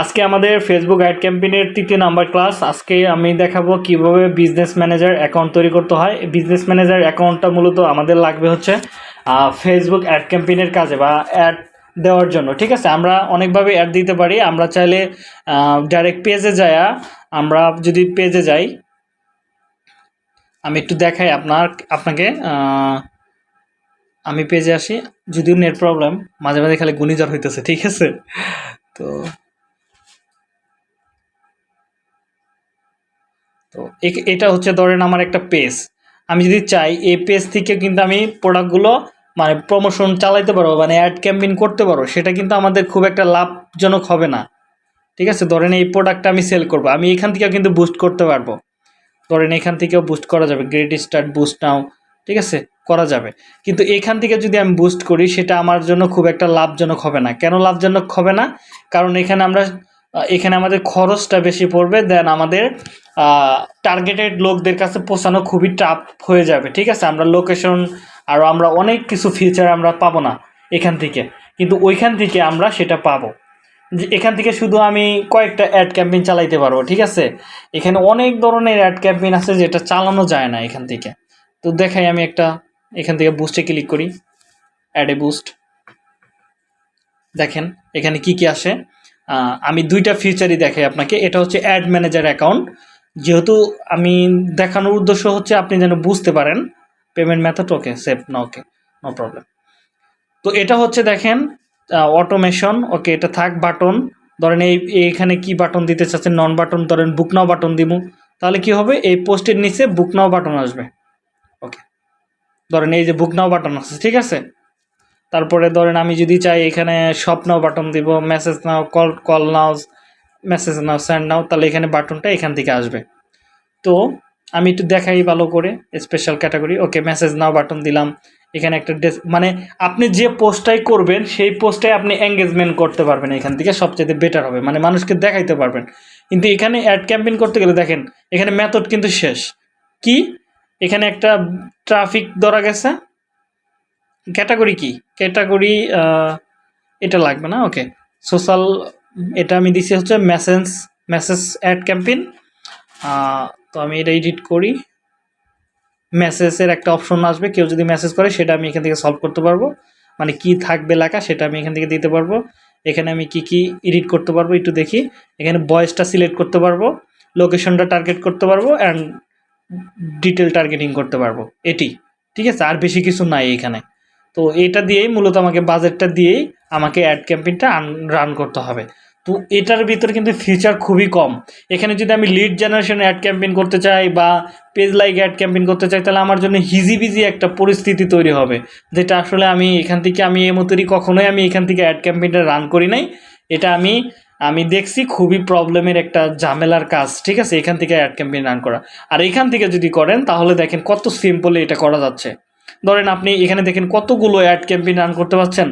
আজকে আমাদের Facebook ad ক্যাম্পেইনের তৃতীয় নাম্বার ক্লাস আজকে আমি দেখাবো কীভাবে বিজনেস ম্যানেজার অ্যাকাউন্ট তৈরি করতে হয়। বিজনেস ম্যানেজার অ্যাকাউন্টটা মূলত আমাদের লাগবে হচ্ছে ফেসবুক অ্যাড ক্যাম্পেইনের কাজে বা অ্যাড দেওয়ার জন্য, ঠিক আছে? আমরা অনেকভাবে অ্যাড দিতে পারি। আমরা চাইলে ডাইরেক্ট পেজে যায়া আমরা যদি পেজে যাই, আমি একটু দেখাই আপনার, আপনাকে আমি পেজে আসি। যদিও নেট প্রবলেম মাঝে মাঝে খালি গুণিজ্বর হইতেছে, ঠিক আছে? তো তো এটা হচ্ছে ধরেন আমার একটা পেজ আমি যদি চাই, এই পেজ থেকে কিন্তু আমি প্রোডাক্টগুলো মানে প্রমোশন চালাইতে পারব মানে অ্যাড ক্যাম্পেইন করতে পারব, সেটা কিন্তু আমাদের খুব একটা লাভজনক হবে না। ঠিক আছে? ধরেন এই প্রোডাক্টটা আমি সেল করব, আমি এখান থেকেও কিন্তু বুস্ট করতে পারব। ধরেন এখান থেকেও বুস্ট করা যাবে গ্রেট স্টার্ট বুস্ট নাও, ঠিক আছে? করা যাবে। কিন্তু এখান থেকে যদি আমি বুস্ট করি, সেটা আমার জন্য খুব একটা লাভজনক হবে না। কেন লাভজনক হবে না? কারণ এখানে আমরা এখানে আমাদের খরচটা বেশি পড়বে দেন আমাদের টার্গেটেড লোকদের কাছে পৌঁছানো খুবই টাফ হয়ে যাবে, ঠিক আছে? আমরা লোকেশন আর আমরা অনেক কিছু ফিচার আমরা পাবো না এখান থেকে, কিন্তু ওইখান থেকে আমরা সেটা পাবো। যে এখান থেকে শুধু আমি কয়েকটা অ্যাড ক্যাম্পেইন চালাইতে পারব, ঠিক আছে? এখানে অনেক ধরনের অ্যাড ক্যাম্পেইন আছে যেটা চালানো যায় না এখান থেকে। তো দেখাই আমি একটা, এখান থেকে বুস্টে ক্লিক করি। অ্যাডে বুস্ট দেখেন, এখানে কি কি আসে? আমি দুইটা ফিচারই দেখাই আপনাকে। এটা হচ্ছে অ্যাড ম্যানেজার অ্যাকাউন্ট যেহেতু আমি দেখানোর উদ্দেশ্য হচ্ছে আপনি যেন বুঝতে পারেন পেমেন্ট মেথড ওকে সেভ না ওকে নো প্রবলেম তো এটা হচ্ছে দেখেন অটোমেশন ওকে এটা থাক বাটন ধরেন এই, এইখানে কি বাটন দিতে চাচ্ছেন? নন বাটন ধরেন বুক নাও বাটন দিব তাহলে কি হবে? এই পোস্টের নিচে বুক নাও বাটন আসবে। ওকে ধরেন এই যে বুক নাও বাটন আছে ঠিক আছে? তারপরে ধরেন আমি যদি চাই এখানে শপ নাও বাটন দিব message now call call now message now send now, তাহলে এখানে বাটনটা এখান থেকে আসবে। তো আমি একটু দেখাই ভালো করে special category okay message now button দিলাম। এখানে একটা ডেস- মানে আপনি যে পোস্টটাই করবেন, সেই পোস্টটাই আপনি এঙ্গেজমেন্ট করতে পারবেন এখান থেকে সবচেয়ে বেটার হবে মানে মানুষকে দেখাইতে পারবেন। কিন্তু এখানে অ্যাড ক্যাম্পেইন করতে গেলে দেখেন, এখানে মেথড কিন্তু শেষ। কি? এখানে একটা ট্রাফিক ধরা গেছে ক্যাটাগরি কি? ক্যাটাগরি এটা লাগবে না? ওকে। সোশ্যাল, এটা আমি দিছি হচ্ছে মেসেজ মেসেজ অ্যাড ক্যাম্পেইন। তো আমি এটা এডিট করি। মেসেজের একটা অপশন আসবে, কেউ যদি মেসেজ করে, সেটা আমি এখান থেকে সলভ করতে পারব। মানে কি থাকবে লেখা, সেটা আমি এখান থেকে দিতে পারব। এখানে আমি কি কি এডিট করতে পারব একটু দেখি। এখানে ভয়েসটা সিলেক্ট করতে পারব, লোকেশনটা টার্গেট করতে পারব, অ্যান্ড ডিটেল টার্গেটিং করতে পারব। এটি, ঠিক আছে? আর বেশি কিছু নাই এখানে। তো এটা দিয়েই মূলত আমাকে বাজেটটা দিয়েই আমাকে অ্যাড ক্যাম্পেইনটা রান করতে হবে। তো এটার ভিতরে কিন্তু ফিচার খুবই কম। এখানে যদি আমি লিড জেনারেশন অ্যাড ক্যাম্পেইন করতে চাই বা পেজ লাইক অ্যাড ক্যাম্পেইন করতে চাই, তাহলে আমার জন্য হিজিবিজি একটা পরিস্থিতি তৈরি হবে। যেটা আসলে আমি এখান থেকে আমি এই মতোই কখনোই আমি এখান থেকে অ্যাড ক্যাম্পেইনটা রান করি নাই। এটা আমি আমি দেখছি খুবই প্রবলেমের একটা ঝামেলার কাজ, ঠিক আছে? এখান থেকে অ্যাড ক্যাম্পেইন রান করা। আর এখান থেকে যদি করেন, তাহলে দেখেন কত সিম্পলে এটা করা যাচ্ছে। ধরেন আপনি এখানে দেখেন কতগুলো অ্যাড ক্যাম্পেইন রান করতে পারছেন।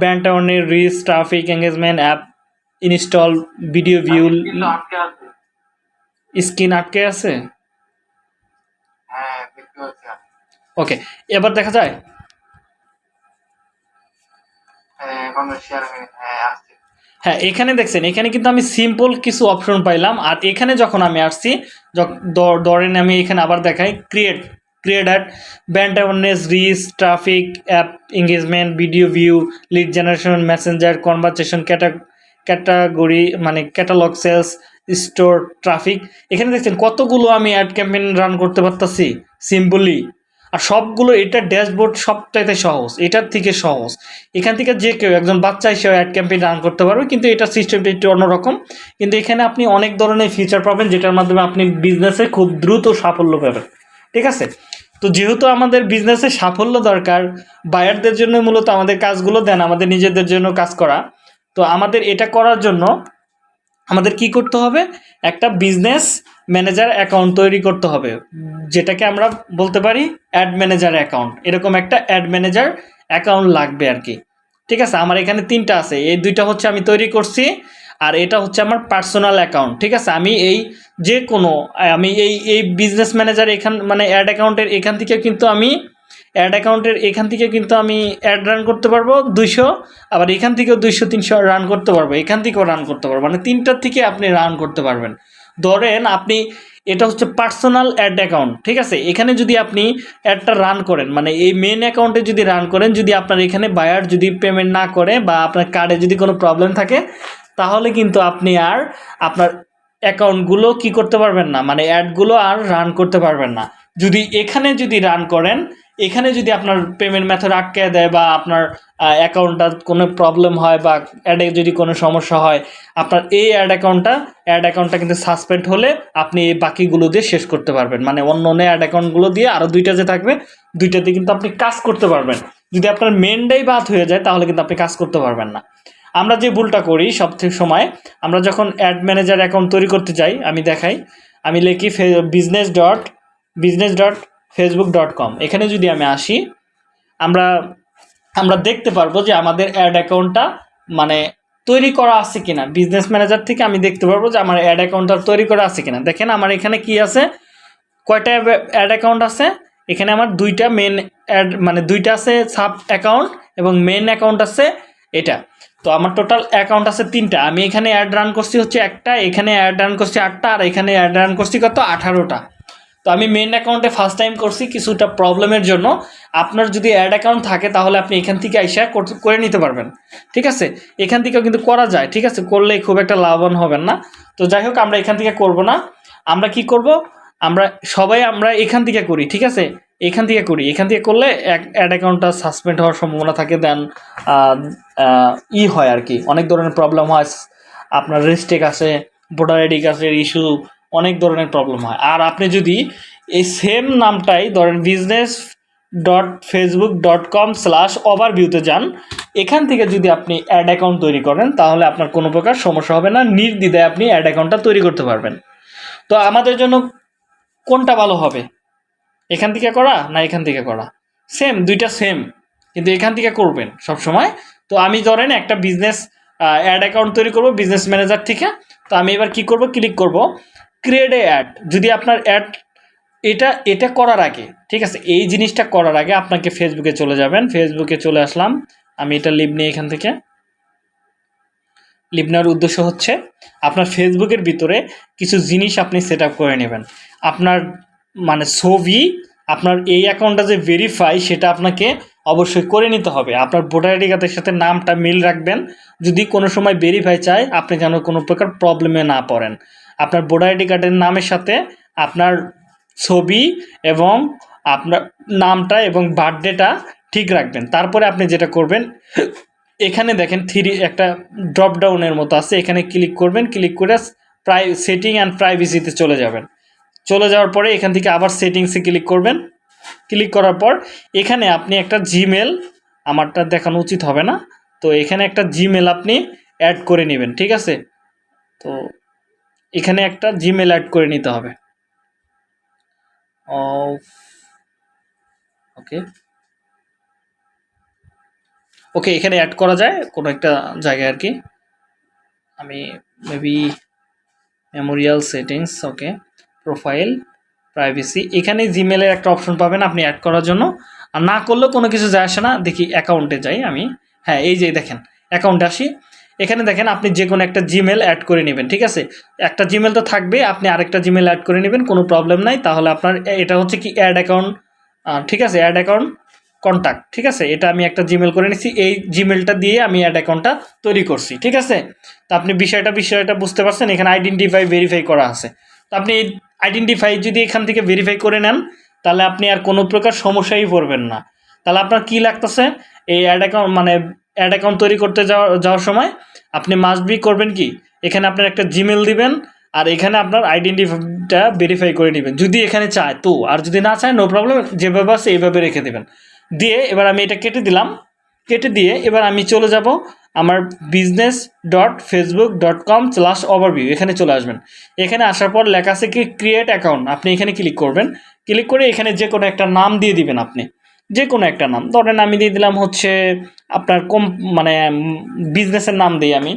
ব্যান্ড টাউনের reach traffic engagement app install video view screen আটকে আছে। হ্যাঁ। ওকে এবার দেখা যায়। হ্যাঁ হ্যাঁ হ্যাঁ এখানে দেখছেন এখানে কিন্তু আমি সিম্পল কিছু অপশন পাইলাম। আর এখানে যখন আমি আসছি ধরেন আমি এখানে আবার দেখাই create brand awareness reach traffic app engagement video view lead generation messenger conversation ক্যাটা category মানে ক্যাটালগ সেলস স্টোর ট্রাফিক এখানে দেখছেন কতগুলো আমি অ্যাড ক্যাম্পেইন রান করতে পারতাছি সিম্পলি আর সবগুলো এটা ড্যাশবোর্ড সবটাইতে সহজ, এটার থেকে সহজ। এখান থেকে যে কেউ, একজন বাচ্চা হিসেবে অ্যাড ক্যাম্পেইন রান করতে পারবে, কিন্তু এটার সিস্টেমটা একটু অন্যরকম। কিন্তু এখানে আপনি অনেক ধরনের ফিচার পাবেন, যেটার মাধ্যমে আপনি বিজনেসে খুব দ্রুত সাফল্য পাবেন। ঠিক আছে? তো যেহেতু আমাদের বিজনেসে সাফল্য দরকার বায়ারদের জন্য মূলত আমাদের কাজগুলো দেন, আমাদের নিজেদের জন্য কাজ করা। তো আমাদের এটা করার জন্য আমাদের কি করতে হবে? একটা বিজনেস ম্যানেজার অ্যাকাউন্ট তৈরি করতে হবে, যেটাকে আমরা বলতে পারি অ্যাড ম্যানেজার অ্যাকাউন্ট এরকম একটা অ্যাড ম্যানেজার অ্যাকাউন্ট লাগবে আর কি। ঠিক আছে? আমার এখানে তিনটা আছে, এই দুইটা হচ্ছে আমি তৈরি করছি। আর এটা হচ্ছে আমার পার্সোনাল অ্যাকাউন্ট ঠিক আছে? আমি এই যে কোনো আমি এই এই বিজনেস ম্যানেজার এখান মানে অ্যাড অ্যাকাউন্টের এখান থেকে কিন্তু আমি অ্যাড অ্যাকাউন্টের এখান থেকে কিন্তু আমি অ্যাড রান করতে পারব দুইশো, আবার এখান থেকেও দুইশো, তিনশো রান করতে পারব, এখান থেকেও রান করতে পারব। মানে তিনটার থেকে আপনি রান করতে পারবেন। ধরেন আপনি এটা হচ্ছে পার্সোনাল অ্যাড অ্যাকাউন্ট ঠিক আছে? এখানে যদি আপনি অ্যাডটা রান করেন মানে এই মেন অ্যাকাউন্টে যদি রান করেন, যদি আপনার এখানে বায়ার যদি পেমেন্ট না করে বা আপনার কার্ডে যদি কোনো প্রবলেম থাকে, তাহলে কিন্তু আপনি আর আপনার অ্যাকাউন্টগুলো কি করতে পারবেন না মানে অ্যাডগুলো আর রান করতে পারবেন না। যদি এখানে যদি রান করেন, এখানে যদি আপনার পেমেন্ট মেথড আটকে দেয় বা আপনার অ্যাকাউন্টটা কোনো প্রবলেম হয় বা অ্যাডে যদি কোনো সমস্যা হয়, আপনার এই অ্যাড অ্যাকাউন্টটা অ্যাড অ্যাকাউন্টটা কিন্তু সাসপেন্ড হলে আপনি এই বাকিগুলো দিয়ে শেষ করতে পারবেন। মানে অন্য অন্য অ্যাড অ্যাকাউন্টগুলো দিয়ে আরও দুইটা যে থাকবে, দুইটাতে কিন্তু আপনি কাজ করতে পারবেন। যদি আপনার মেনটাই বাদ হয়ে যায়, তাহলে কিন্তু আপনি কাজ করতে পারবেন না। আমরা যে ভুলটা করি সব সময়, আমরা যখন অ্যাড ম্যানেজার অ্যাকাউন্ট তৈরি করতে যাই, আমি দেখাই, আমি লিখি business dot business dot Facebook dot com এখানে যদি আমি আসি, আমরা আমরা দেখতে পারব যে আমাদের অ্যাড অ্যাকাউন্টটা মানে তৈরি করা আছে কিনা। বিজনেস ম্যানেজার থেকে আমি দেখতে পারব যে আমার অ্যাড অ্যাকাউন্টটা তৈরি করা আছে কিনা। দেখেন আমার এখানে কি আছে? কয়টা অ্যাড অ্যাকাউন্ট আছে? এখানে আমার দুইটা মেন অ্যাড মানে দুইটা আছে সাব অ্যাকাউন্ট এবং মেন অ্যাকাউন্ট আছে এটা। তো আমার টোটাল অ্যাকাউন্ট আছে তিনটা। আমি এখানে অ্যাড রান করছি হচ্ছে একটা, এখানে অ্যাড রান করছি আটটা, আর এখানে অ্যাড রান করছি কত? আঠারোটা। তো আমি মেন অ্যাকাউন্টে ফার্স্ট টাইম করছি কিছুটা প্রবলেমের জন্য। আপনার যদি অ্যাড অ্যাকাউন্ট থাকে, তাহলে আপনি এখান থেকে আইসা করে নিতে পারবেন। ঠিক আছে? এখান থেকেও কিন্তু করা যায়, ঠিক আছে? করলে খুব একটা লাভবান হবেন না। তো যাই হোক, আমরা এখান থেকে করব না। আমরা কি করব? আমরা সবাই আমরা এখান থেকে করি, ঠিক আছে? এখান থেকে করি। এখান থেকে করলে অ্যাড অ্যাকাউন্টটা সাসপেন্ড হওয়ার সম্ভাবনা থাকে দেন ই হয় আর কি। অনেক ধরনের প্রবলেম হয়। আপনার রেস্টেক আছে ভোটার আইডি কার্ডের ইস্যু অনেক ধরনের প্রবলেম হয়। আর আপনি যদি এই সেম নামটাই ধরেন business dot Facebook dot com slash ওভারভিউতে যান, এখান থেকে যদি আপনি অ্যাড অ্যাকাউন্ট তৈরি করেন, তাহলে আপনার কোনো প্রকার সমস্যা হবে না। নির্দ্বিধায় আপনি অ্যাড অ্যাকাউন্টটা তৈরি করতে পারবেন। তো আমাদের জন্য কোনটা ভালো হবে? এখান থেকে করা না এখান থেকে করা? সেম দুইটা সেম কিন্তু এখান থেকে করবেন সব সময় তো আমি ধরেন একটা বিজনেস অ্যাড অ্যাকাউন্ট তৈরি করব বিজনেস ম্যানেজার থেকে। তো আমি এবার কি করব? ক্লিক করব। এ অ্যাড যদি আপনার অ্যাড এটা এটা করার আগে, ঠিক আছে, এই জিনিসটা করার আগে আপনাকে ফেসবুকে চলে যাবেন। ফেসবুকে চলে আসলাম। আমি এটা লিভ নিই এখান থেকে। লিভ নেওয়ার উদ্দেশ্য হচ্ছে, আপনার ফেসবুকের ভিতরে কিছু জিনিস আপনি সেট করে নেবেন। আপনার মানে ছবি, আপনার এই অ্যাকাউন্টটা যে ভেরিফাই সেটা আপনাকে অবশ্যই করে নিতে হবে। আপনার ভোটার আইডি কার্ডের সাথে নামটা মিল রাখবেন। যদি কোনো সময় ভেরিফাই চায়, আপনি যেন কোনো প্রকার প্রবলেমে না পড়েন। আপনার ভোটার আইডি কার্ডের নামের সাথে আপনার ছবি এবং আপনার নামটা এবং বার্থডেটা ঠিক রাখবেন। তারপরে আপনি যেটা করবেন, এখানে দেখেন থ্রি একটা ড্রপ ডাউনের মতো আছে, এখানে ক্লিক করবেন ক্লিক করে প্রাই সেটিং অ্যান্ড প্রাইভেসিতে চলে যাবেন। চলে যাওয়ার পরে এখান থেকে আবার সেটিংসে ক্লিক করবেন। ক্লিক করার পর এখানে আপনি একটা জিমেল আমারটা দেখানো উচিত হবে না। তো এখানে একটা জিমেল আপনি অ্যাড করে নেবেন, ঠিক আছে? তো এখানে একটা জিমেল অ্যাড করে নিতে হবে। ওকে ওকে এখানে অ্যাড করা যায় কোনো একটা জায়গায় আর কি। আমি maybe memorial settings okay profile privacy এখানে জিমেলের একটা অপশন পাবেন আপনি অ্যাড করার জন্য। আর না করলেও কোনো কিছু যায় আসে না, দেখি অ্যাকাউন্টে যাই আমি। হ্যাঁ এই যে দেখেন অ্যাকাউন্টে আসি। এখানে দেখেন আপনি যে কোনো একটা জিমেল অ্যাড করে নেবেন, ঠিক আছে? একটা জিমেল তো থাকবে, আপনি আরেকটা জিমেল অ্যাড করে নেবেন, কোনো প্রবলেম নাই। তাহলে আপনার এটা হচ্ছে কি অ্যাড অ্যাকাউন্ট ঠিক আছে? অ্যাড অ্যাকাউন্ট কন্ট্যাক্ট ঠিক আছে? এটা আমি একটা জিমেল করে নিচ্ছি এই জিমেলটা দিয়ে আমি অ্যাড অ্যাকাউন্টটা তৈরি করছি, ঠিক আছে? তো আপনি বিষয়টা বিষয়টা বুঝতে পারছেন, এখানে আইডেন্টিফাই ভেরিফাই করা আছে। তো আপনি আইডেন্টিফাই যদি এখান থেকে ভেরিফাই করে নেন, তাহলে আপনি আর কোনো প্রকার সমস্যায় পড়বেন না। তাহলে আপনার কি লাগতেছে? এই অ্যাড অ্যাকাউন্ট মানে অ্যাড অ্যাকাউন্ট তৈরি করতে যাওয়া, যাওয়ার সময় আপনি মাস্ট বি করবেন কি? এখানে আপনার একটা জিমেল দিবেন, আর এখানে আপনার আইডেন্টিটা ভেরিফাই করে নেবেন। যদি এখানে চায় তো, আর যদি না চায় নো প্রবলেম যেভাবে আছে এইভাবে রেখে দেবেন। দিয়ে এবার আমি এটা কেটে দিলাম। কেটে দিয়ে এবার আমি চলে যাব আমার business dot Facebook dot com slash overview এখানে চলে আসবেন। এখানে আসার পর লেখা আছে কি ক্রিয়েট অ্যাকাউন্ট আপনি এখানে ক্লিক করবেন। ক্লিক করে এখানে যে কোনো একটা নাম দিয়ে দিবেন আপনি। যে কোনো একটা নাম। ধরেন আমি দিয়ে দিলাম হচ্ছে আপনার কম মানে বিজনেসের নাম দিই আমি।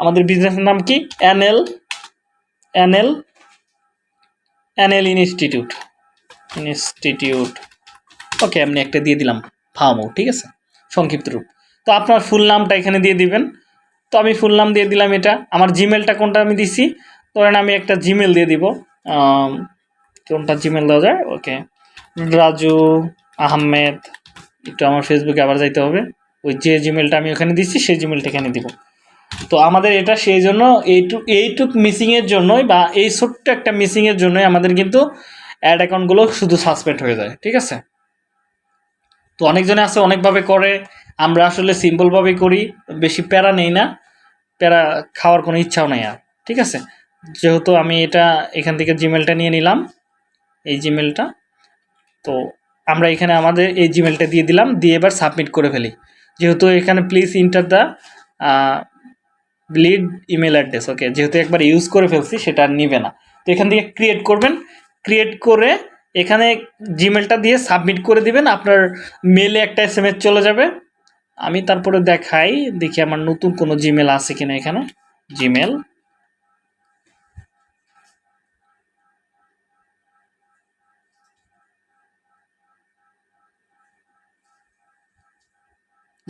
আমাদের বিজনেসের নাম কি? NL NL NL institute institute okay এমনি একটা দিয়ে দিলাম ফার্মও ঠিক আছে? সংক্ষিপ্ত রূপ। তো আপনার ফুল নামটা এখানে দিয়ে দিবেন। তো আমি ফুল নাম দিয়ে দিলাম এটা। আমার জিমেলটা কোনটা আমি দিছি? ধরেন আমি একটা জিমেল দিয়ে দিব। কোনটা জিমেল দেওয়া যায়? ওকে রাজু আহমেদ, একটু আমার ফেসবুকে আবার যাইতে হবে। ওই যে জিমেলটা আমি ওখানে দিচ্ছি, সেই জিমেলটা এখানে দিব। তো আমাদের এটা সেই জন্য এইটুক এইটুক মিসিংয়ের জন্যই বা এই ছোট্ট একটা মিসিংয়ের জন্যই আমাদের কিন্তু অ্যাড অ্যাকাউন্টগুলো শুধু সাসপেন্ড হয়ে যায়, ঠিক আছে? তো অনেকজনে আছে, অনেকভাবে করে। আমরা আসলে সিম্পলভাবেই করি, বেশি প্যারা নেই না। প্যারা খাওয়ার কোনো ইচ্ছাও নেই আর, ঠিক আছে? যেহেতু আমি এটা এখান থেকে জিমেলটা নিয়ে নিলাম, এই জিমেলটা তো আমরা এখানে আমাদের এই জিমেলটা দিয়ে দিলাম, দিয়ে এবার সাবমিট করে ফেলি। যেহেতু এখানে please enter the lead email address okay যেহেতু একবার ইউজ করে ফেলছি, সেটা আর নিবে না। তো এখান থেকে ক্রিয়েট করবেন। ক্রিয়েট করে এখানে জিমেলটা দিয়ে সাবমিট করে দিবেন। আপনার মেলে একটা এস চলে যাবে। আমি তারপরে দেখাই, দেখি আমার নতুন কোনো জিমেল আছে কিনা এখানে। জিমেল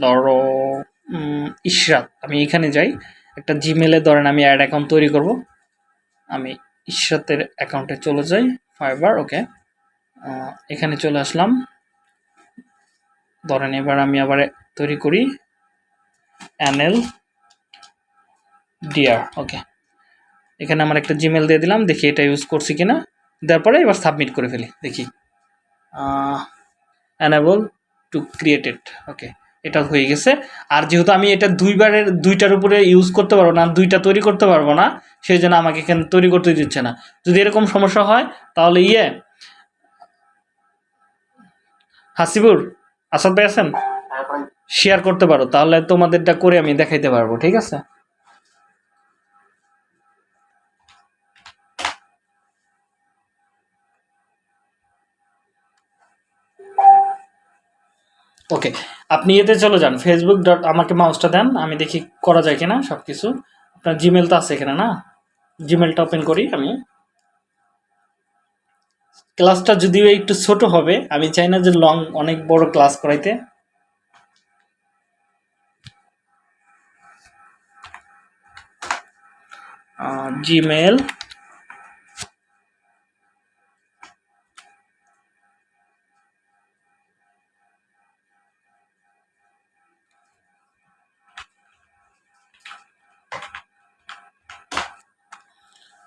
ধরো ইশরাত। আমি এখানে যাই। একটা জিমেলে ধরেন আমি অ্যাড অ্যাকাউন্ট তৈরি করব। আমি ইশরাতের অ্যাকাউন্টে চলে যাই ফাইবার ওকে এখানে চলে আসলাম। ধরেন এবার আমি আবার তৈরি করি এনএল ডিআর ওকে এখানে আমার একটা জিমেল দিয়ে দিলাম, দেখি এটা ইউজ করছি কিনা। দেওয়ার পরে এবার সাবমিট করে ফেলি, দেখি। অ্যানাবল টু ক্রিয়েটেড ওকে এটা হয়ে গেছে। আর যেহেতু আমি এটা দুইবারের দুইটার উপরে ইউজ করতে পারব না দুইটা তৈরি করতে পারব না সেই জন্য আমাকে এখানে তৈরি করতে দিচ্ছে না। যদি এরকম সমস্যা হয় তাহলে ইয়ে হাসিবুর আসাদ ভাই আছেন? শেয়ার করতে পারো তাহলে তোমাদেরটা করে আমি দেখাইতে পারব ঠিক আছে? ওকে আপনি এতে চলে যান। ফেসবুক ডট আমাকে মাউসটা দেন, আমি দেখি করা যায় কিনা সব কিছু আপনার জিমেল তো আছে এখানে না? জিমেলটা ওপেন করি আমি। ক্লাসটা যদিও একটু ছোট হবে, আমি চাই না যে লং অনেক বড় ক্লাস করাইতে। জিমেল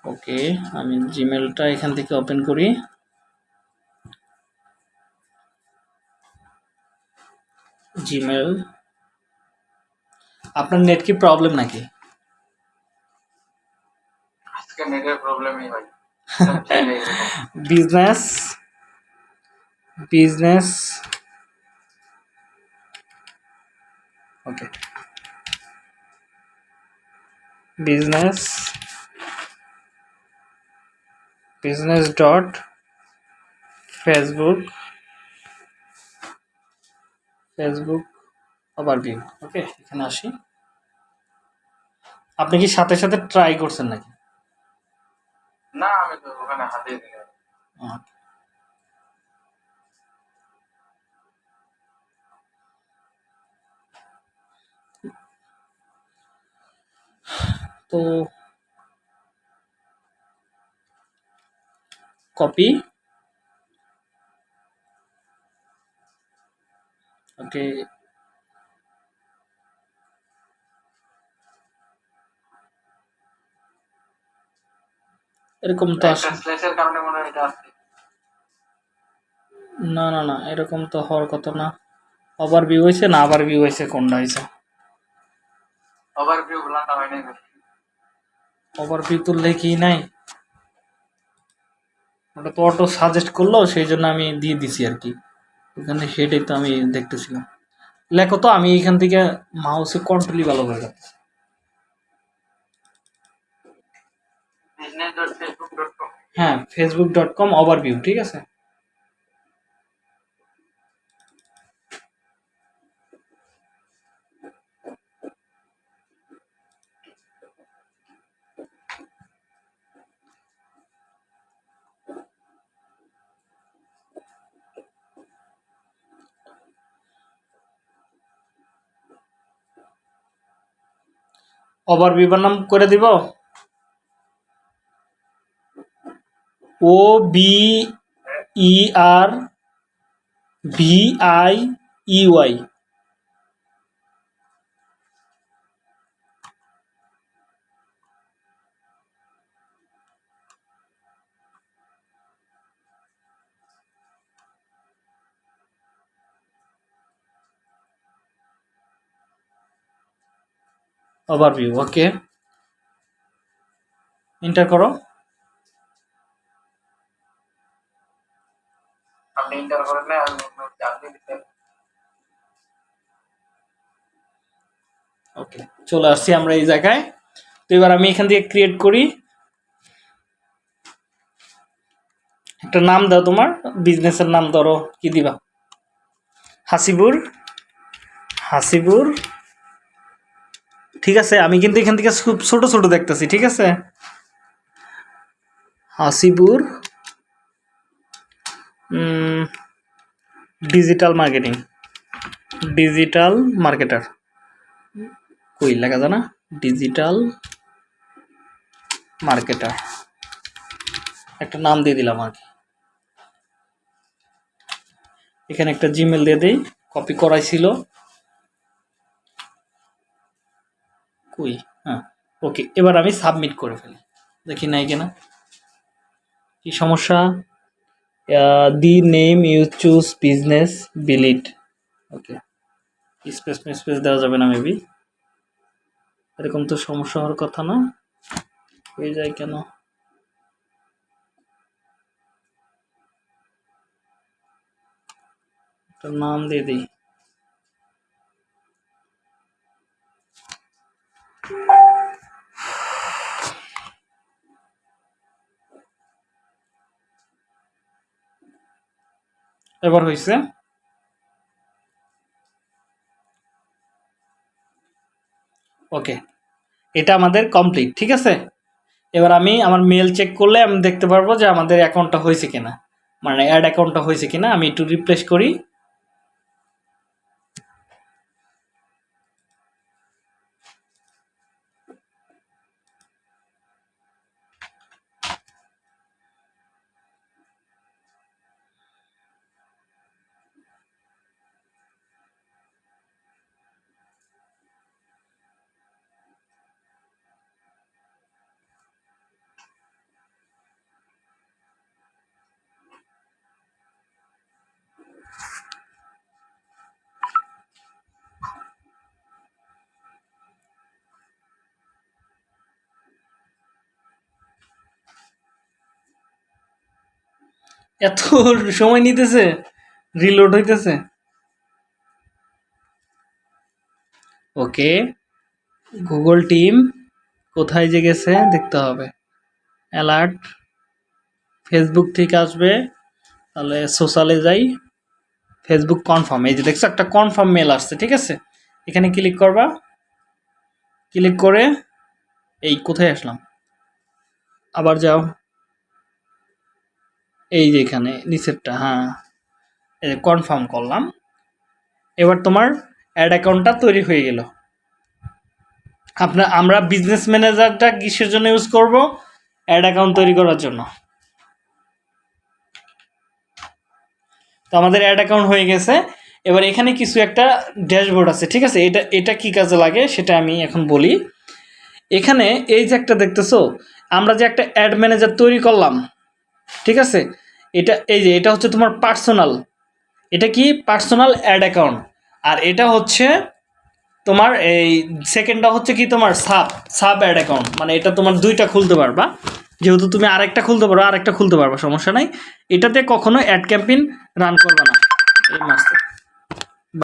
ওকে আমি জিমেলটা এখান থেকে ওপেন করি। জিমেল আপনার নেট কি প্রবলেম নাকি? আজকে নেটের প্রবলেমই ভাই। Business business okay business business dot Facebook Facebook overview okay এখানে আসি। আপনি কি সাথে সাথে ট্রাই করছেন নাকি? না আমি তো ওখানে হাতে। তো কপি ওকে এরকম তো না না না এরকম তো হওয়ার কথা না। ওভার ভিউ হয়েছে না আবার ভিউ হয়েছে কোনটা হয়েছে? হয় নাই ভাই। ওভার ভিউ তো লেখি নাই? ওটা তো অটো সাজেস্ট করল, সেই জন্য আমি দিয়ে দিছি আর কি। ওখানে সেটাই তো আমি দেখতেছিলাম। লেখো তো, আমি এখান থেকে মাউসে কন্ট্রোলই ভালো করে যাচ্ছে হ্যাঁ ফেসবুক ডট কম ওভারভিউ ঠিক আছে? ওভারভিউ নাম করে দিব। O B E R V I E Y overview okay enter করো। আপনি ইন্টার করেন না আমি আপনি দিতে ওকে চলে আসছি আমরা এই জায়গায়। তো এবার আমি এখান থেকে ক্রিয়েট করি। একটা নাম দাও তোমার বিজনেসের নাম ধরো কি দিবা? হাসিবুর হাসিবুর ঠিক আছে, আমি কিন্তু এখান থেকে খুব ছোট ছোট দেখতেছি, ঠিক আছে? Hasibur digital marketing digital marketer কই লেখা জানা ডিজিটাল মার্কেটার একটা নাম দিয়ে দিলাম আর কি। এখানে একটা জিমেল দিয়ে দিই কপি করাই ছিল। কই? হ্যাঁ ওকে এবার আমি সাবমিট করে ফেলি। দেখি নাই কিনা? কি সমস্যা? The name you choose business বিলিট okay space space দেওয়া যাবে না মেবি এরকম তো সমস্যা হওয়ার কথা না। হয়ে যায় কেন? নাম দিয়ে দিই। এবার হয়েছে ওকে এটা আমাদের কমপ্লিট ঠিক আছে? এবার আমি আমার মেল চেক করলে আমি দেখতে পারব যে আমাদের অ্যাকাউন্টটা হয়েছে কিনা। মানে অ্যাড অ্যাকাউন্টটা হয়েছে কিনা, আমি একটু রিপ্লেস করি। এত সময় নিতেছে রিলোড হইতেছে। ওকে গুগল টিম কোথায় যে গেছে দেখতে হবে। অ্যালার্ট ফেসবুক থেকে আসবে, তাহলে সোশ্যালে যাই। ফেসবুক কনফার্ম এই যে দেখছ একটা কনফার্ম মেল আসছে, ঠিক আছে? এখানে ক্লিক করবা। ক্লিক করে, এই কোথায় আসলাম? আবার যাও। এই যে এখানে নিচেরটা হ্যাঁ এই যে কনফার্ম করলাম। এবার তোমার অ্যাড অ্যাকাউন্টটা তৈরি হয়ে গেল। আপনার, আমরা বিজনেস ম্যানেজারটা কিসের জন্য ইউজ করব? অ্যাড অ্যাকাউন্ট তৈরি করার জন্য। তো আমাদের অ্যাড অ্যাকাউন্ট হয়ে গেছে। এবার এখানে কিছু একটা ড্যাশবোর্ড আছে, ঠিক আছে? এটা এটা কি কাজে লাগে সেটা আমি এখন বলি। এখানে এই যে একটা দেখতেছো, আমরা যে একটা অ্যাড ম্যানেজার তৈরি করলাম, ঠিক আছে? এটা, এই যে, এটা হচ্ছে তোমার পার্সোনাল এটা কি? পার্সোনাল অ্যাড অ্যাকাউন্ট আর এটা হচ্ছে তোমার এই সেকেন্ডটা হচ্ছে কি তোমার সাব সাব অ্যাড অ্যাকাউন্ট মানে এটা তোমার দুইটা খুলতে পারবা। যেহেতু তুমি আরেকটা খুলতে পারো, আরেকটা খুলতে পারবা, সমস্যা নাই। এটাতে কখনো অ্যাড ক্যাম্পেইন রান করবে না। এই মাসে